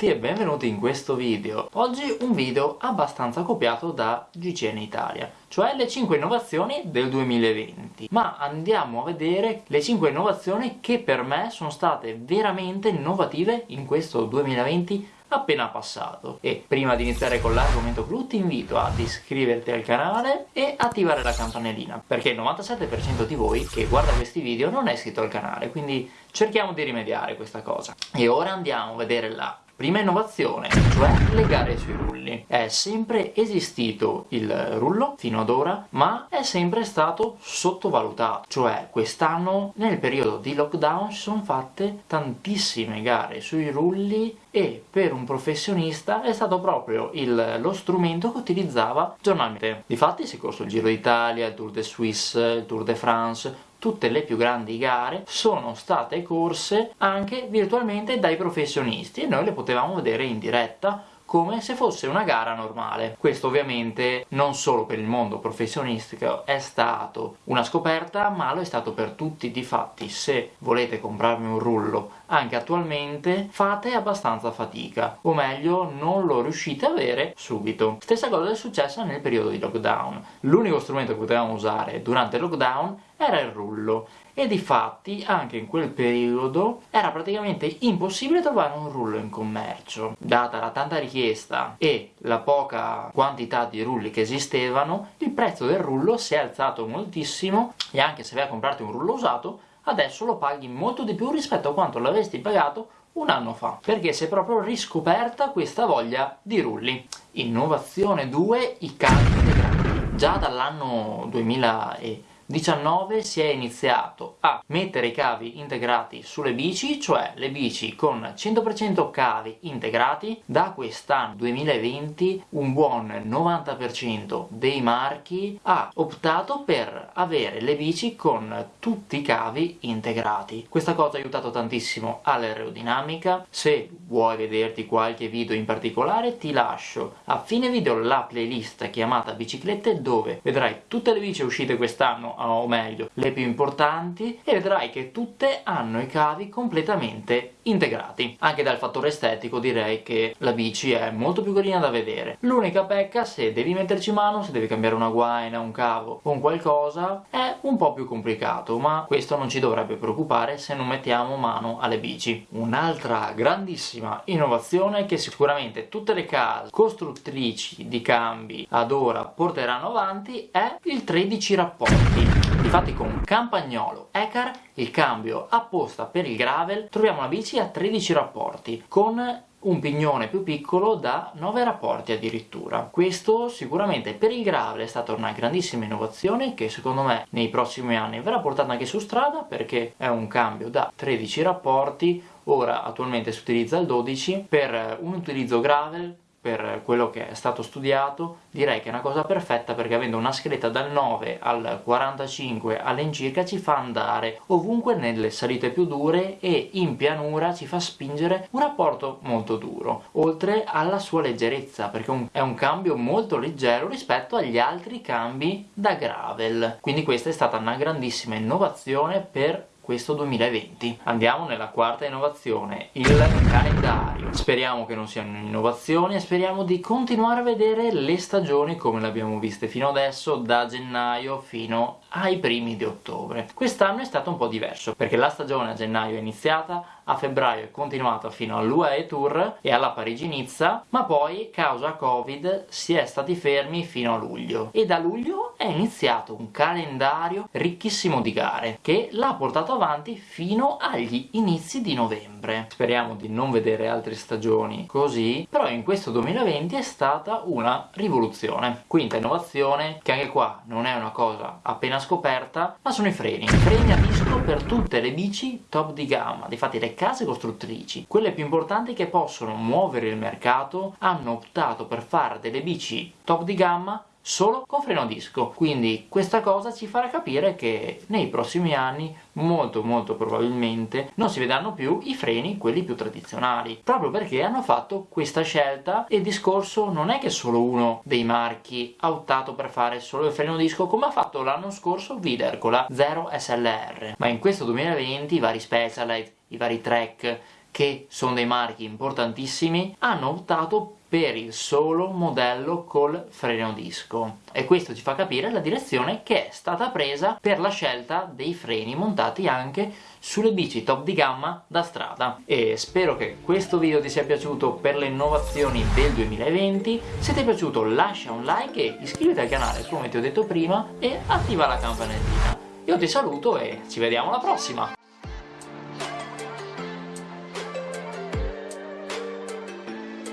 tutti e benvenuti in questo video. Oggi un video abbastanza copiato da GCN Italia, cioè le 5 innovazioni del 2020. Ma andiamo a vedere le 5 innovazioni che per me sono state veramente innovative in questo 2020 appena passato e prima di iniziare con l'argomento clou ti invito ad iscriverti al canale e attivare la campanellina perché il 97% di voi che guarda questi video non è iscritto al canale quindi cerchiamo di rimediare questa cosa e ora andiamo a vedere la Prima innovazione, cioè le gare sui rulli. È sempre esistito il rullo fino ad ora, ma è sempre stato sottovalutato. Cioè, quest'anno, nel periodo di lockdown, si sono fatte tantissime gare sui rulli e per un professionista è stato proprio il, lo strumento che utilizzava giornalmente. Difatti si è corso il Giro d'Italia, il Tour de Suisse, il Tour de France, tutte le più grandi gare sono state corse anche virtualmente dai professionisti e noi le potevamo vedere in diretta come se fosse una gara normale. Questo ovviamente non solo per il mondo professionistico è stato una scoperta, ma lo è stato per tutti. Difatti, se volete comprarmi un rullo anche attualmente, fate abbastanza fatica, o meglio, non lo riuscite a avere subito. Stessa cosa è successa nel periodo di lockdown. L'unico strumento che potevamo usare durante il lockdown era il rullo e di fatti anche in quel periodo era praticamente impossibile trovare un rullo in commercio. Data la tanta richiesta e la poca quantità di rulli che esistevano, il prezzo del rullo si è alzato moltissimo e anche se vai a comprarti un rullo usato, adesso lo paghi molto di più rispetto a quanto l'avresti pagato un anno fa, perché si è proprio riscoperta questa voglia di rulli. Innovazione 2, i calci integrati. Già dall'anno 2000 19 si è iniziato a mettere i cavi integrati sulle bici, cioè le bici con 100% cavi integrati. Da quest'anno 2020 un buon 90% dei marchi ha optato per avere le bici con tutti i cavi integrati. Questa cosa ha aiutato tantissimo all'aerodinamica. Se vuoi vederti qualche video in particolare ti lascio a fine video la playlist chiamata biciclette dove vedrai tutte le bici uscite quest'anno o meglio le più importanti e vedrai che tutte hanno i cavi completamente integrati. Anche dal fattore estetico direi che la bici è molto più carina da vedere. L'unica pecca se devi metterci mano se devi cambiare una guaina, un cavo o un qualcosa è un po' più complicato ma questo non ci dovrebbe preoccupare se non mettiamo mano alle bici. Un'altra grandissima innovazione che sicuramente tutte le case costruttrici di cambi ad ora porteranno avanti è il 13 rapporti Infatti con Campagnolo Ecar il cambio apposta per il gravel troviamo una bici a 13 rapporti con un pignone più piccolo da 9 rapporti addirittura. Questo sicuramente per il gravel è stata una grandissima innovazione che secondo me nei prossimi anni verrà portata anche su strada perché è un cambio da 13 rapporti, ora attualmente si utilizza il 12, per un utilizzo gravel per quello che è stato studiato direi che è una cosa perfetta perché avendo una scaletta dal 9 al 45 all'incirca ci fa andare ovunque nelle salite più dure e in pianura ci fa spingere un rapporto molto duro oltre alla sua leggerezza perché è un cambio molto leggero rispetto agli altri cambi da gravel. Quindi questa è stata una grandissima innovazione per questo 2020. Andiamo nella quarta innovazione, il calendario. Speriamo che non siano innovazioni e speriamo di continuare a vedere le stagioni come le abbiamo viste fino adesso, da gennaio fino ai primi di ottobre. Quest'anno è stato un po' diverso, perché la stagione a gennaio è iniziata, a febbraio è continuata fino all'UAE Tour e alla Parigi-Nizza, ma poi, causa Covid, si è stati fermi fino a luglio. E da luglio è iniziato un calendario ricchissimo di gare, che l'ha portato avanti fino agli inizi di novembre. Speriamo di non vedere altre stagioni così, però in questo 2020 è stata una rivoluzione. Quinta innovazione, che anche qua non è una cosa appena scoperta, ma sono i freni. Freni a disco per tutte le bici top di gamma, difatti le case costruttrici, quelle più importanti che possono muovere il mercato, hanno optato per fare delle bici top di gamma solo con freno a disco. Quindi questa cosa ci farà capire che nei prossimi anni molto molto probabilmente non si vedranno più i freni quelli più tradizionali. Proprio perché hanno fatto questa scelta e il discorso non è che solo uno dei marchi ha optato per fare solo il freno disco come ha fatto l'anno scorso Vider con la 0 SLR ma in questo 2020 i vari Specialized i vari Trek che sono dei marchi importantissimi, hanno optato per il solo modello col freno disco. E questo ci fa capire la direzione che è stata presa per la scelta dei freni montati anche sulle bici top di gamma da strada. E spero che questo video ti sia piaciuto per le innovazioni del 2020 se ti è piaciuto lascia un like e iscriviti al canale come ti ho detto prima e attiva la campanellina. Io ti saluto e ci vediamo alla prossima